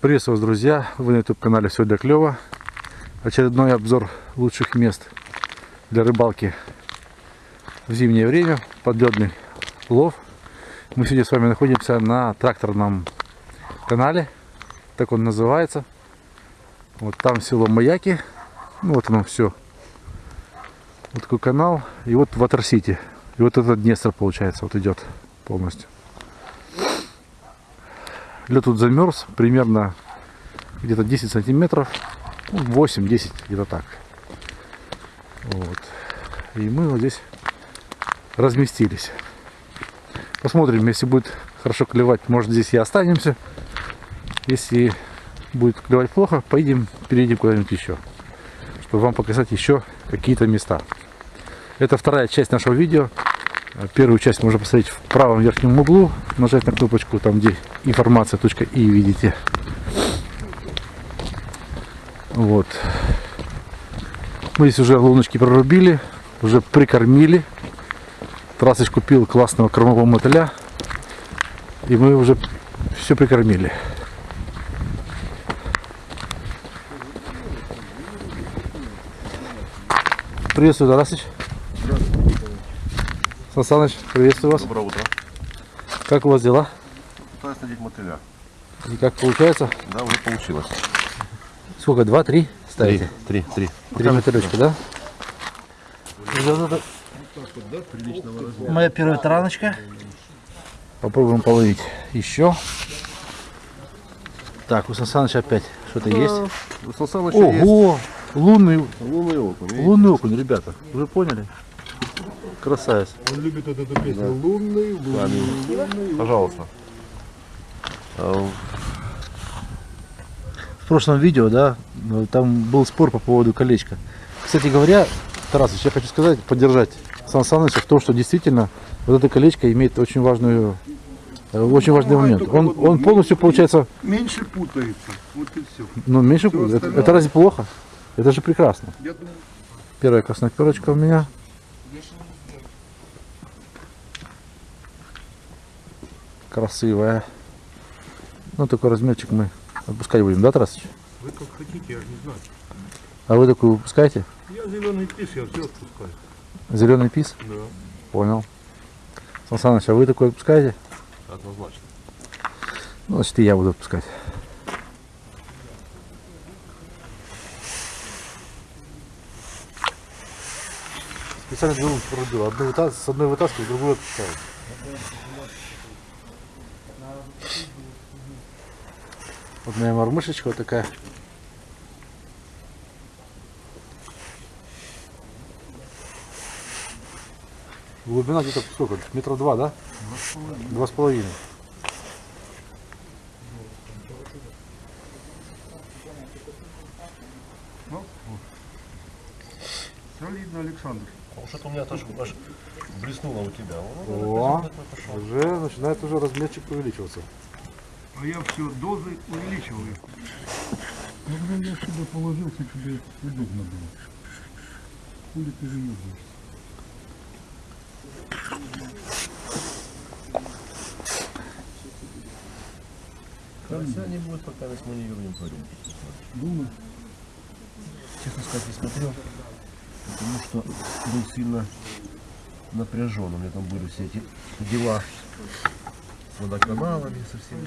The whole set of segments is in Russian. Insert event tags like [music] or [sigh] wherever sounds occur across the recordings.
Приветствую вас, друзья! Вы на YouTube-канале «Все для клёва». Очередной обзор лучших мест для рыбалки в зимнее время. Подледный лов. Мы сегодня с вами находимся на тракторном канале. Так он называется. Вот там село Маяки. Ну, вот оно все. Вот такой канал. И вот Ватер-Сити. И вот этот Днестр, получается, вот идет полностью. Лед тут замерз примерно где-то 10 сантиметров. 8-10, где-то так. Вот. И мы вот здесь разместились. Посмотрим, если будет хорошо клевать, может здесь и останемся. Если будет клевать плохо, поедем, перейдем куда-нибудь еще. Чтобы вам показать еще какие-то места. Это вторая часть нашего видео. Первую часть можно посмотреть в правом верхнем углу. Нажать на кнопочку, там где информация .и видите. Вот. Мы здесь уже луночки прорубили, уже прикормили. Трасыч купил классного кормового мотыля. И мы уже все прикормили. Приветствую, Тарасыч. Сан Саныч, приветствую вас. Доброе утро. Как у вас дела? Надеть мотыля. И как получается? Да, уже получилось. Сколько? Два, три ставите? Три, три. Три мотылечка, да? Моя первая тараночка. Попробуем половить еще. Так, у Сансаныча опять что-то есть. У Сан Саныча есть Ого! Лунный, лунный окунь. видите? лунный окунь, ребята. Вы поняли? Красавец. Он любит вот эту песню. Лунный, лунный, лунный. Пожалуйста. В прошлом видео, да, ну, там был спор по поводу колечка. Кстати говоря, Тарасович, я хочу сказать, поддержать Сан Саныча в том, что действительно вот это колечко имеет очень важную э, очень важный Бывает момент. Он, вот он полностью получается, Меньше путается. Вот и все. ну, меньше, Всё это, остальное- это разве плохо? Это же прекрасно. Я думаю, Первая красноперочка у меня. Красивая. Ну, такой размерчик мы отпускать будем, да, Тарасыч? вы как хотите, я не знаю. А вы такую выпускаете? Я зеленый пис, я все отпускаю. Зеленый пис? Да. Понял. Сан Саныч, а вы такой отпускаете? Однозначно. Ну, значит, и я буду отпускать. Специально две лунки прорубил. Одну вытас... С одной вытаскиваю, другую отпускаю. Вот моя мормышечка вот такая. Глубина где-то сколько? Метров два, да? Два с половиной. Солидно, Александр. Потому что у меня тоже аж блеснуло у тебя. О, уже начинает уже размерчик увеличиваться. А я все дозы увеличиваю. Блин, я сюда положился, тебе удобно было. Хули ты выебываешься? Все не будет, пока мы не вернем парень. Думаю. Честно сказать, не смотрел. Потому что был сильно напряжен. У меня там были все эти дела с водоканалами, со всеми.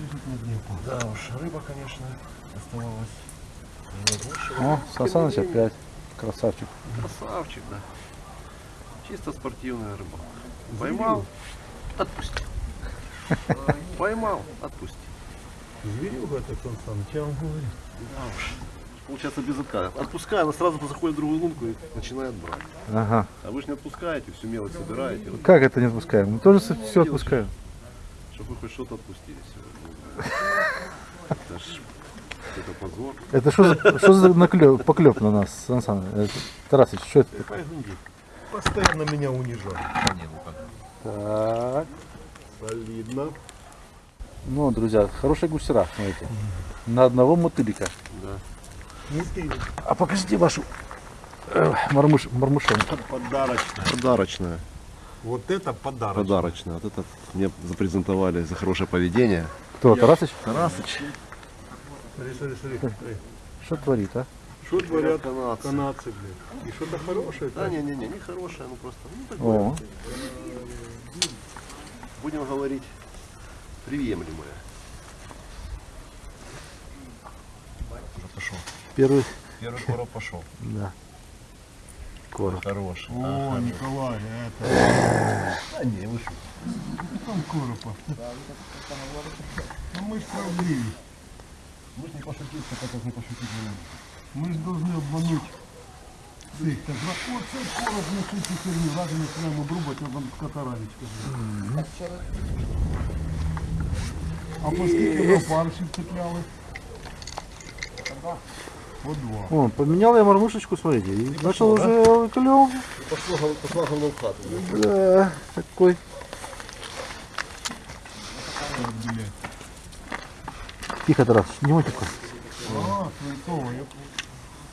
Да уж, рыба, конечно, оставалась. О, Сансаныч опять. Красавчик. Красавчик, да. Чисто спортивная рыба. Поймал, отпусти. [laughs] Поймал, отпусти. Зверюга это Сан Саныч, я вам говорю. Да уж. Получается без отказа. Отпускаю, она сразу заходит в другую лунку и начинает брать. Ага. А вы же не отпускаете, всю мелочь собираете, Как это не отпускаем? Мы тоже все отпускаем. Чтобы хоть что-то отпустили сегодня. [laughs] Это ж это позор. Это что за, что за наклеп, поклеп на нас, Сан Саныч? Это, Тарасыч, что это? Постоянно меня унижают. Так. Солидно. Ну, друзья, хорошие гусера, смотрите. На одного мотылика. Да. А покажите вашу э, мармуш, мармушонку. Подарочная. Подарочная. Вот это подарок. Подарочная. Вот это мне запрезентовали за хорошее поведение. Кто, Тарасыч? Тарасыч. Смотри, смотри, смотри. Что творит, а? Что творят канадцы. канадцы, блядь? И что-то хорошее. Да, не-не-не, не хорошее, ну просто, ну такое, О, будем говорить, приемлемое. Пошел. первый, Первый короб пошел. да Короб. Хороший. О, Николай, это... А не, вышел. Там коропа. Ну мы ж справедливы. Мы же не пошутить, так как не пошутить не можем. Мы же должны обмануть цих. Так, вот цей короб не цю херню, ради починаємо обрубати, а там катаравічка. А по скільки ви паршів цепляли? по два. О, поменял я мормушечку, смотрите, и начал уже клев. Пошла, пошла в хату. Да, такой. Тихо, Тарас, не матику. А.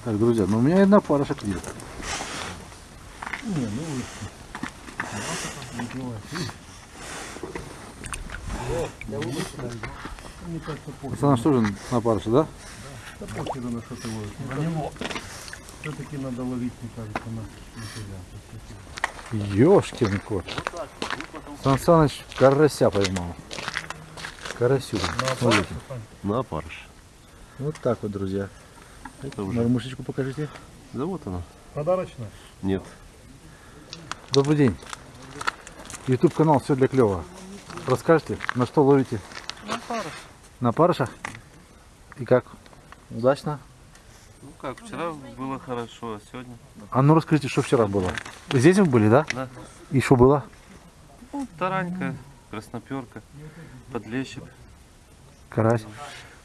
Так, друзья, ну у меня одна пара шаклит. Не, ну вы. Пацаны, что же на парыше, да? Да похер на что ты ловишь. На него. Все-таки надо ловить, мне кажется, на, на тебя. Ёшкин кот. Сан Саныч карася поймал. Карасю. Смотрите. На парыш. Вот так вот, друзья. Это уже. Мормушечку покажите. Да вот она. Подарочно? Нет. Добрый день. YouTube канал все для клёва. Расскажите, на что ловите? На пару. На парышах? И как? Удачно? Ну как, вчера было хорошо, а сегодня? А ну расскажите, что вчера было? Здесь вы были, да? Да. И что было? Ну, таранька, красноперка, подлещик. Карась.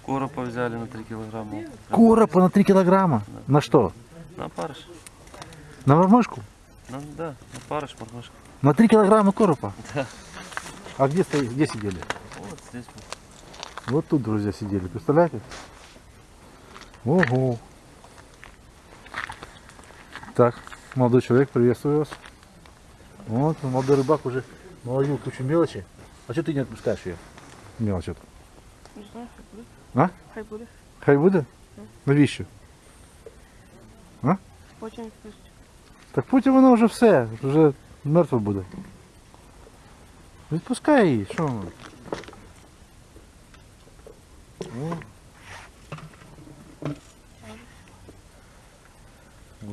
Коропа взяли на 3 килограмма. Коропа на 3 килограмма. На что? На парыш. На мормышку? На, да, на парыш, мормышка. На 3 килограмма коропа? Да. А где, стои- где сидели? Вот здесь. Вот тут, друзья, сидели. Представляете? Ого. Так, молодой человек, приветствую вас. Вот, молодой рыбак уже наловил кучу мелочи. А что ты не отпускаешь ее? Мелочь эту. Не знаю, хай буде. А? Хай буде. Хай буде? Навіщо? Потім відпустять. Так потім воно вже все, вже мертве буде. Відпускай її, що воно?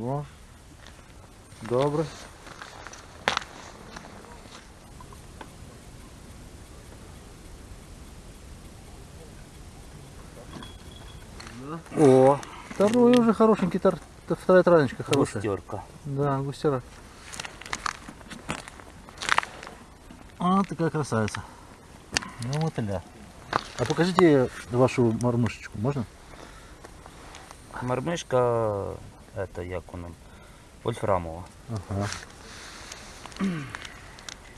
О. О. Добре. О, второй уже хорошенький, тар, вторая таранечка хорошая. Густерка. Да, густера. А, такая красавица. Ну вот и да. А покажите вашу мормышечку, можно? Мармишка, это як воно, вольфрамова. Ага.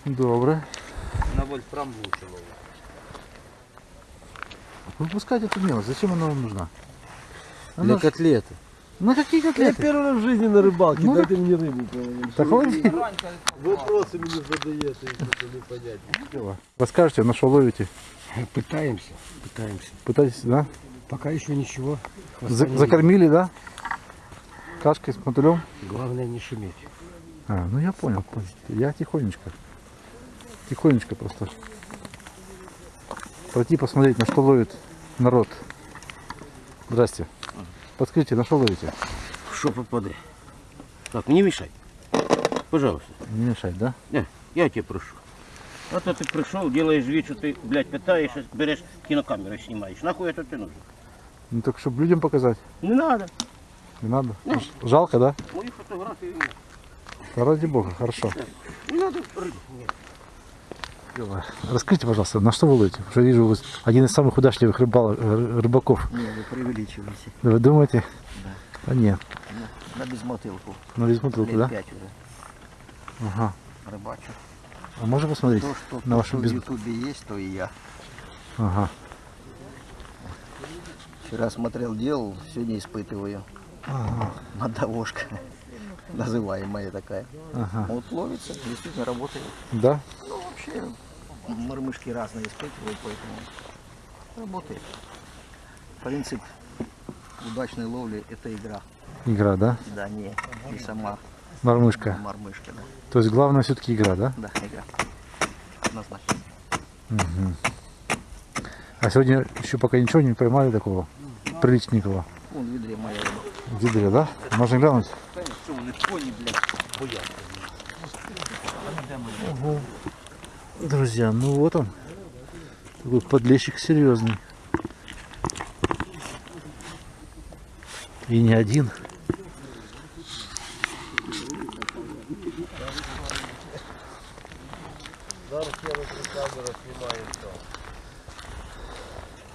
Добре. На вольфрам лучше ловить. Выпускайте эту мелочь. Зачем она вам нужна? Она Для ж- котлеты. На какие Я котлеты? первый раз в жизни на рыбалке, Ну, дайте мне рыбу. Так ладно. Вопросы мне задаете, это не понять. Расскажите, на что ловите? Пытаемся, пытаемся. Пытаетесь, да? Пока еще ничего. За- закормили, да? Кашкой с мотылем? Главное не шуметь. А, ну я понял, понял. Я тихонечко. Тихонечко просто. Пройти посмотреть, на что ловит народ. Здрасте. Подскажите, на что ловите? Что попади. Так, не мешай. Пожалуйста. Не мешать, да? Не, я тебя прошу. А то ты пришел, делаешь вид, что ты, блядь, пытаешь, берешь кинокамеру снимаешь. Нахуй это ты нужен? Ну так, чтобы людям показать. Не надо. Не надо. Жалко, да? Мои фотографии нет. Да ради бога, хорошо. Не надо рыбу. Нет. Расскажите, пожалуйста, на что вы ловите? Потому что я вижу, вы один из самых удачливых рыбал- э, рыбаков. Не, вы преувеличиваете. Да Вы думаете? Да. нет. На безмотылку. Ну, без бутылки, Лет да? пять уже. Ага. Рыбачу. А можно посмотреть? То, что, на вашу что в без... Ютубе есть, то и я. Ага. Вчера смотрел, делал, сегодня испытываю. Мадавошка. Называемая такая. Ага. Вот ловится, действительно работает. Да? Ну, вообще, мормышки разные испытываю, поэтому работает. Принцип удачной ловли это игра. Игра, да? Да, не, не сама Мормышка. мормышка, да. То есть главное все-таки игра, да? Да, игра. Однозначно. А сегодня еще пока ничего не поймали такого приличненького. Гидре, да? Можно глянуть? Ого. Друзья, ну вот он. Такой подлещик серьезный. И не один.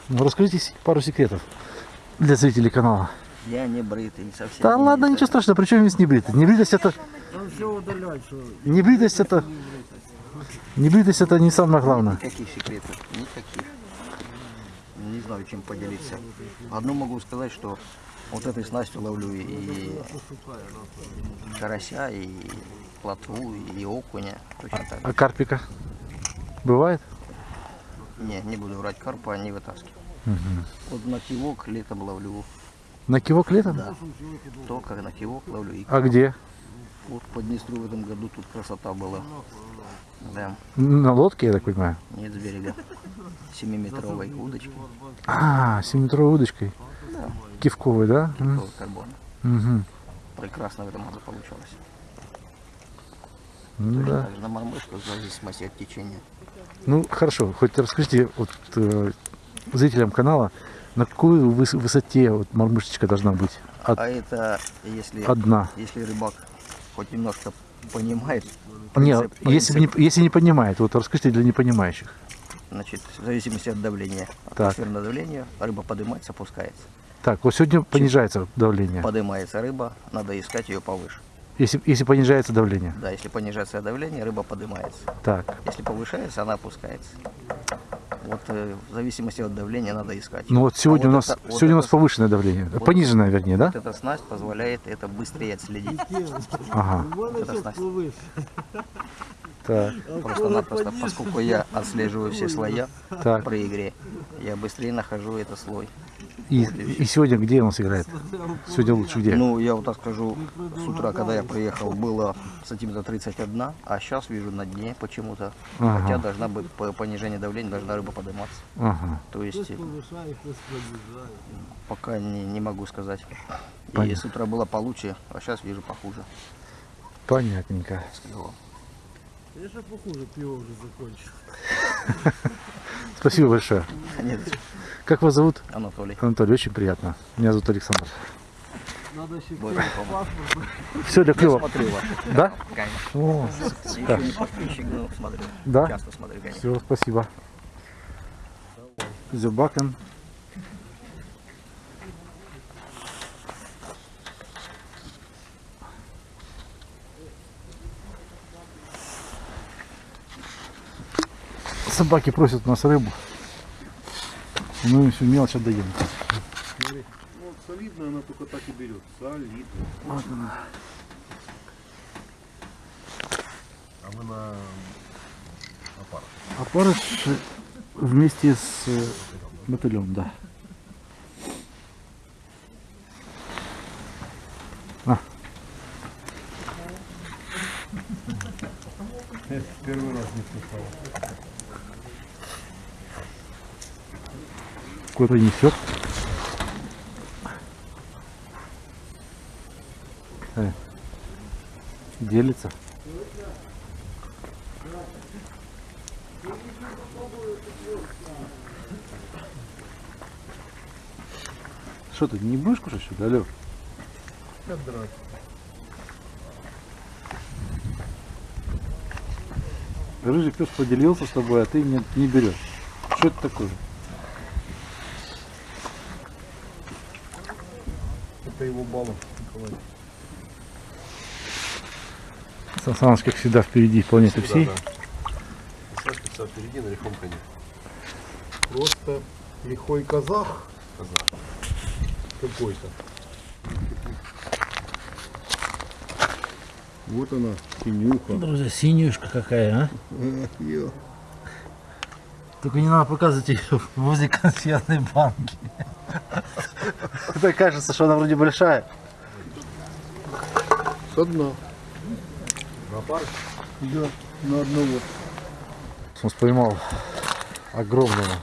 Ну, расскажите пару секретов для зрителей канала. Я не бритый, не совсем. Да не ладно, бритый. ничего страшного, при чем здесь небритость? Небритость это... Небритость это... Небритость это не самое главное. Никаких секретов, никаких. Не знаю, чем поделиться. Одно могу сказать, что вот этой снастью ловлю и карася, и плотву, и окуня. Точно так. А карпика? Бывает? Не, не буду врать, карпа не вытаскиваю. Вот на кивок летом ловлю. На кивок летом? Да. Только на кивок ловлю. И А где? вот по Днестру в этом году тут красота была. Да, На лодке, я так понимаю. нет с берега. Семиметровой удочкой. А, 7-метровой удочкой. Кивковой, да? М, Такого карбона. мгм. Прекрасно в этом году получилось. Ну Точно да. так же на мормышку, в зависимости от течения. Ну хорошо, хоть расскажите вот, э, зрителям канала, на какой выс- высоте вот мормышечка должна быть? От- А это если, одна. если рыбак хоть немножко понимает Нет, принцип, если, принцип, не, если не понимает, вот расскажите для непонимающих. значит, в зависимости от давления, Так. атмосферного давления, рыба поднимается, опускается. Так, вот сегодня понижается давление. Поднимается рыба, надо искать ее повыше. Если, если понижается давление. Да, если понижается давление, рыба поднимается. Так, Если повышается, она опускается. Вот э, в зависимости от давления надо искать. ну вот сегодня А у вот нас это- вот сегодня у нас это- повышенное давление, вот- пониженное, вернее, да? Вот эта снасть позволяет это быстрее отследить. [laughs] Ага. Вот эта снасть. Так, Просто-напросто, поскольку я отслеживаю все слоя так. при игре, я быстрее нахожу этот слой. И, и сегодня где у нас играет? Сегодня лучше где? Ну, я вот так скажу, с утра, когда я приехал, было сантиметра 31, а сейчас вижу на дне почему-то. Ага. Хотя должна быть по понижение давления, должна рыба подниматься. Ага. То есть пока не, не могу сказать. И Понятно. с утра было получше, а сейчас вижу похуже. Понятненько. сказал. [laughs] Спасибо большое. Нет, Как вас зовут? Анатолий, Анатолий, очень приятно. Меня зовут Александр. больше помог. Все для Я клёва. смотрю вас, Да? конечно. О, Еще не подписчик, но смотрю. Да? Часто смотрю, конечно. все, спасибо. Зюбакен. Собаки просят у нас рыбу. И Мы им всю мелочь отдаем. Вот солидно она только так и берет. Солидно. А вы на Опарыш вместе с э, мотылем, да. А, Первый раз не слыхал. Куда-то несет. Э, Делится. Что ты не будешь кушать что-то, алло? Рыжий пес поделился с тобой, а ты не, не берешь. Что это такое? Это его баллов, Николай. Сан Саныч, как всегда, впереди планеты всей. Сашка вся впереди на лихом коне. Просто лихой казах. Казах. Какой-то. Вот она, синюха. Друзья, синюшка какая, а? Только не надо показывать ее [laughs] возле консервной банки. Так кажется, что она вроде большая. Со дна. Да, на одного. Он поймал огромного,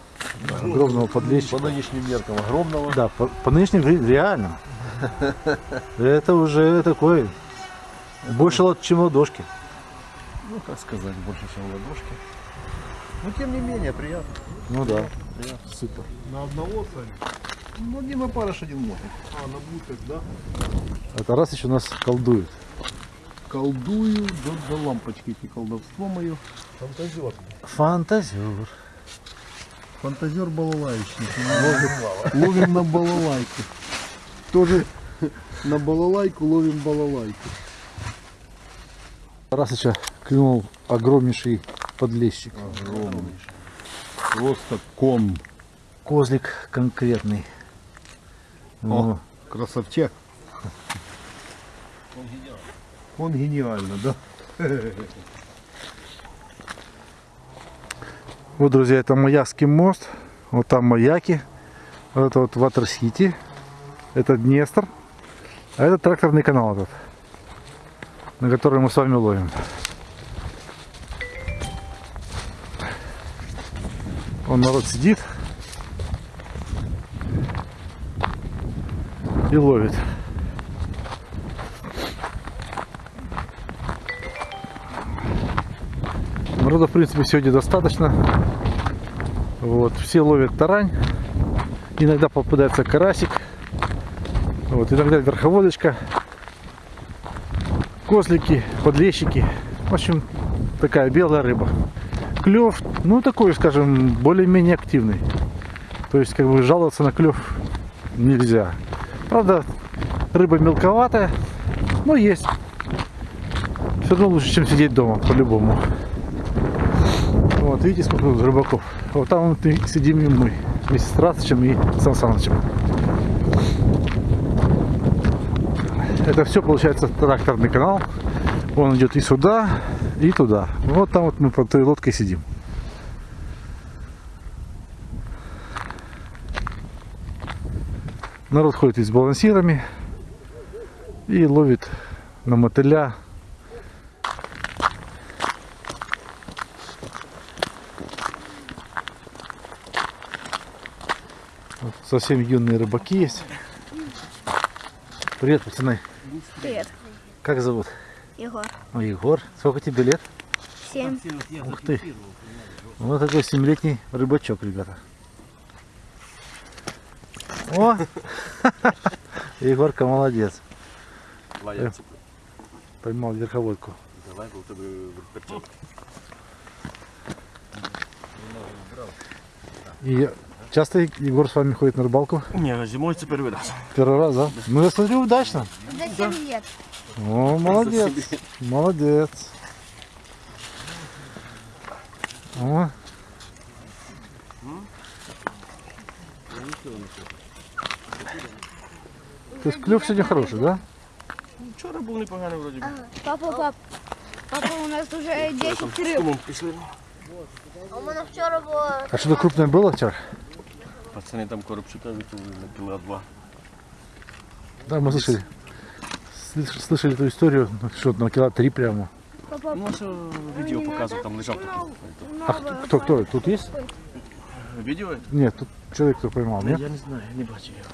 огромного подлещика. По нынешним меркам огромного. Да, по, по нынешним ре- реально. Это уже такой, больше чем ладошки. Ну, как сказать, больше, чем ладошки. Но тем не менее, приятно. Ну да, супер. На одного, Саня? Ну, один опарыш, один мотик. А, на буток, да? Это раз еще нас колдует. Колдую, да, да лампочки эти колдовство мое. Фантазер. Фантазер. Фантазер балалайчник. Ловим, ловим на балалайку. Тоже на балалайку ловим балалайку. Раз еще клюнул огромнейший подлещик. Огромный. Просто ком. Козлик конкретный. Ну, Красавчак. Он гениально, да? Вот, друзья, это Маякский мост. Вот там маяки. Вот это вот Ватерсити. Это Днестр. А это тракторный канал этот, на который мы с вами ловим. Он народ сидит и ловит. Народа, в принципе, сегодня достаточно. Вот, все ловят тарань. Иногда попадается карасик. Вот, иногда верховодочка. Козлики, подлещики. В общем, такая белая рыба. Клев, ну такой, скажем, более-менее активный. То есть, как бы жаловаться на клев нельзя. Правда, рыба мелковатая, но есть. Все равно лучше, чем сидеть дома, по-любому. Вот, видите, сколько тут рыбаков. Вот там вот и сидим и мы, вместе с Растычем и Сан Санычем. Это все получается тракторный канал. Он идет и сюда, и туда. Вот там вот мы под той лодкой сидим. Народ ходит и с балансирами и ловит на мотыля Вот совсем юные рыбаки есть. Привет, пацаны. Привет, Как зовут? Егор. О, Егор. Сколько тебе лет? Семь. Ух ты. Вот такой семилетний рыбачок, ребята. О! [laughs] Егорка молодец. Э, Поймал верховодку. И часто Егор с вами ходит на рыбалку? Ні, зимою це перший раз. Первый раз, да? Ну я смотрю, удачно. За 7 лет. О, молодец. Молодец. О. То есть клюв сегодня хороший, да? Вчора був непоганий вроді. би. Папа, пап, папа, у нас уже 10 рыб. Тому пішли. А у мене вчора було А что-то крупное было вчера? Пацани там коробчика витягнули на кіла два. Да, мы слышали. Слыш- Слышали эту историю, ну, что на кило три прямо. папа. Ну, що відео показував, там лежав такий. А кто, кто, кто? Тут есть? Відео? Нет, тут человек, кто поймал, нет? Я не знаю, не бачив його.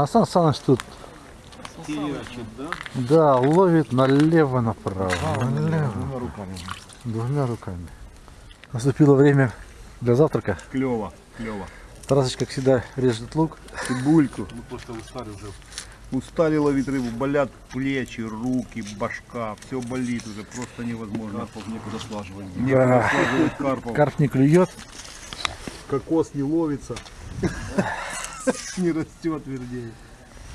А Сан Саныч тут. Да, ловит налево направо. налево. Двумя руками. Двумя руками. Наступило время для завтрака. Клево, клево. Тарасыч, как всегда, режет лук. Цибульку. Мы просто устали уже. Устали ловить рыбу, болят плечи, руки, башка, все болит уже, просто невозможно. Карпов некуда слаживать. Некуда Да. слаживать карпов. Карп не клюет. Кокос не ловится. [laughs] Не растет, вернее.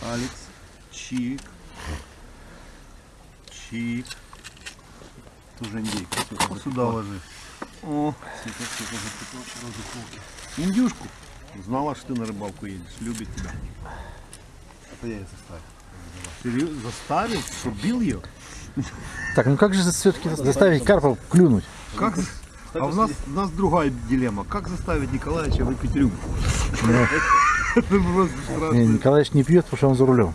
Алекс, чик, чик. Тоже индейка. Сюда ложи. О, индюшку. Знала, что ты на рыбалку едешь. Любит тебя. Это я составил. Серьезно? Заставил? Что, бил ее? Так, ну как же все-таки заставить карпа клюнуть? Как? А у нас, у нас другая дилемма. Как заставить Николаевича выпить рюмку? [laughs] Это просто Не, страшно. Николаевич не пьет, потому что он за рулем.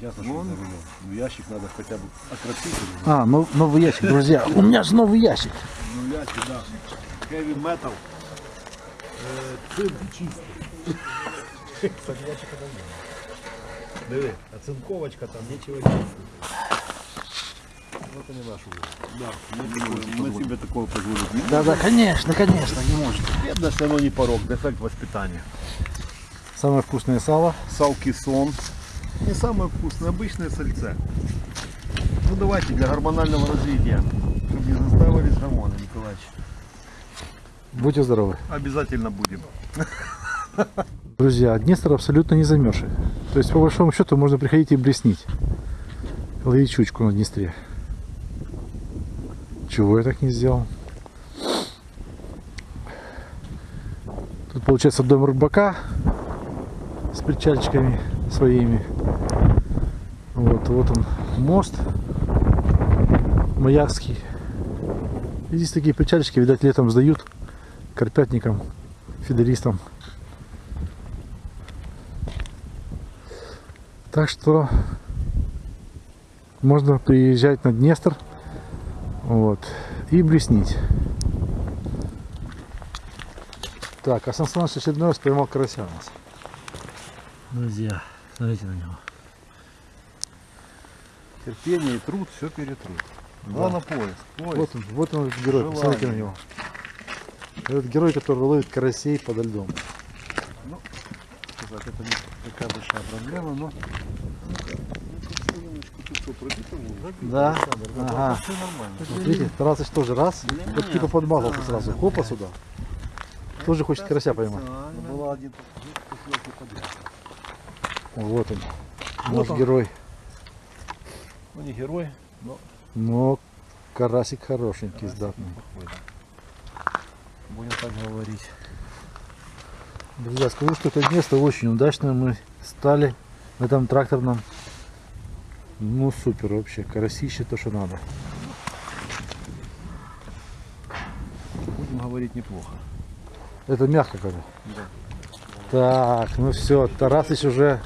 Ясно, что Вон. за рулем. Ну, ящик надо хотя бы окропить. А, ну, новый ящик, друзья. У меня же новый ящик. Ну, ляси, да. Heavy metal. Е, Цинк чистий. Диви, а цинковочка там нічого чистити. Это не наш уровень. Да, мы, мы себе такого позволить не Да, да, конечно, конечно, не может. Бедность, оно не порог, дефект воспитания. Самое вкусное сало. Салкисон. Не самое вкусное, обычное сальце. Ну давайте для гормонального развития, чтобы не заставились гормоны, Николаевич. Будьте здоровы. Обязательно будем. Друзья, Днестр абсолютно не замерзший. То есть, по большому счету, можно приходить и блеснить. Ловить щучку на Днестре. Чего я так не сделал? Тут получается дом рыбака с причальчиками своими. Вот, вот он мост Маякский. И здесь такие причальчики, видать, летом сдают карпятникам, фидеристам. Так что можно приезжать на Днестр вот, и блеснить. Так, а Сан очередной раз поймал карася у нас. Друзья, смотрите на него. Терпение и труд все перетрут. Главное поиск. поиск. Вот он, вот он этот герой, посмотрите на него. Этот герой, который ловит карасей подо льдом. сказать, это не такая большая проблема, но Да, ага. все нормально. Смотрите, Тарасыч тоже раз, вот типа подмазался сразу, хопа сюда. Тоже хочет карася поймать. Была один. Вот он, Вот наш он. герой. Ну не герой, Но карасик хорошенький, сдатный. будем так говорить. Друзья, скажу, что это место очень удачно мы стали в этом тракторном. Ну супер вообще, карасище то, что надо. Будем говорить неплохо. Это мягко когда. Так, ну все, Тарасыч уже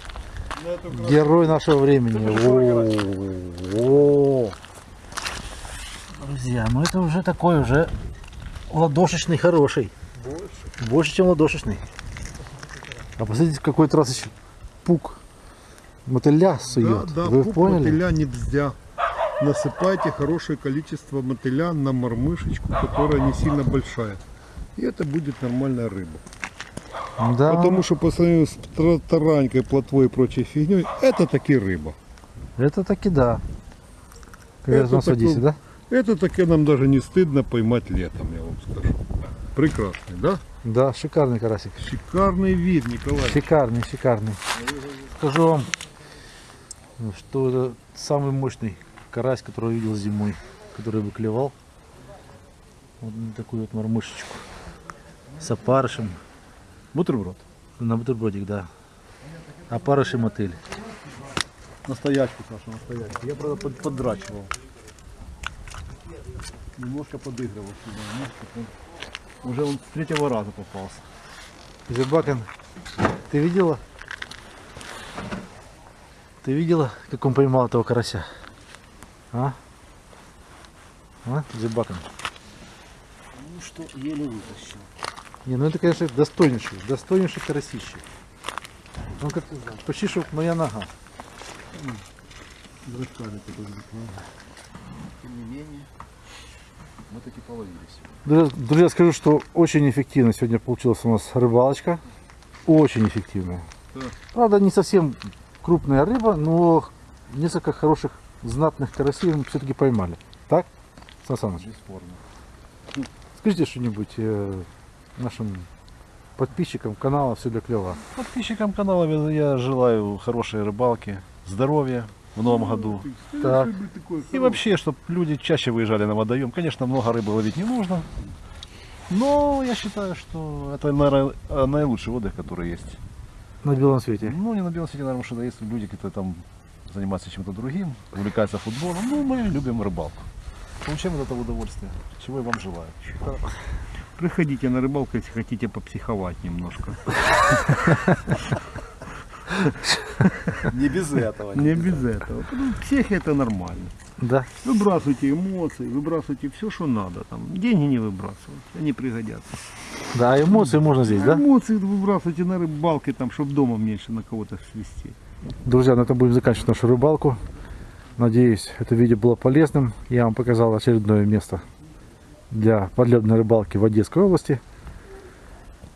герой нашего времени. О, о. Друзья, ну это уже такой уже ладошечный хороший. Больше. Больше, чем ладошечный. А посмотрите, какой Тарасыч пук мотыля сует. Да, да, Вы пук поняли? мотыля нельзя. Насыпайте хорошее количество мотыля на мормышечку, которая не сильно большая. И это будет нормальная рыба. Да, Потому что по сравнению с таранькой, плотвой и прочей фигней, это таки рыба. это таки да. Это говорят у нас в такой- Одессе, да? Это таки нам даже не стыдно поймать летом, я вам скажу. Прекрасный, да? Да, шикарный карасик. Шикарный вид, Николай. Шикарный, шикарный. Скажу вам, что это самый мощный карась, который я видел зимой, который выклевал. Вот такую вот мормышечку. С опарышем. Бутерброд. На бутербродик, да. Опарыш и мотыль. Настоячку, Саша, настоячку. Я, правда, под- поддрачивал. Немножко подыгрывал сюда. немножко Уже он с третьего раза попался. Зебакин, ты видела? Ты видела, как он поймал этого карася? А? А, Зебакин? Ну что, еле вытащил. Не, ну это, конечно, достойнейший, достойнейший карасище. Он как почти что моя нога. Тем не менее, мы таки половились. Друзья, друзья, скажу, что очень эффективно сегодня получилась у нас рыбалочка. Очень эффективная. Правда, не совсем крупная рыба, но несколько хороших знатных карасей мы все-таки поймали. Так, Сан? Бесспорно. Скажите что-нибудь э, нашим подписчикам канала «Все для клёва». Подписчикам канала я желаю хорошей рыбалки, здоровья в новом году. Так. И вообще, чтобы люди чаще выезжали на водоем. Конечно, много рыбы ловить не нужно. Но я считаю, что это, наверное, наилучший отдых, который есть. На белом свете. Ну, не на белом свете, наверное, что есть люди, которые там занимаются чем-то другим, увлекаются футболом. Ну, мы любим рыбалку. Получаем от этого удовольствие, чего я вам желаю. Приходите на рыбалку, если хотите попсиховать немножко. [laughs] Не без этого. Не без этого. Псих это нормально. Да. Выбрасывайте эмоции, выбрасывайте все, что надо. Там. Деньги не выбрасывайте, они пригодятся. Да, эмоции можно здесь, да? Эмоции выбрасывайте на рыбалке, там, чтобы дома меньше на кого-то свести. Друзья, на этом будем заканчивать нашу рыбалку. Надеюсь, это видео было полезным. Я вам показал очередное место для подледной рыбалки в Одесской области.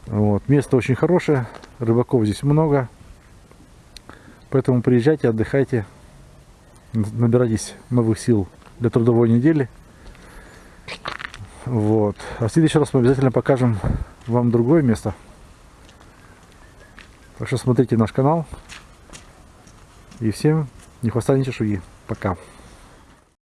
Вот. Место очень хорошее, рыбаков здесь много. Поэтому приезжайте, отдыхайте, набирайтесь новых сил для трудовой недели. Вот. А в следующий раз мы обязательно покажем вам другое место. Так что смотрите наш канал. И всем ни хвоста, чешуи. Пока.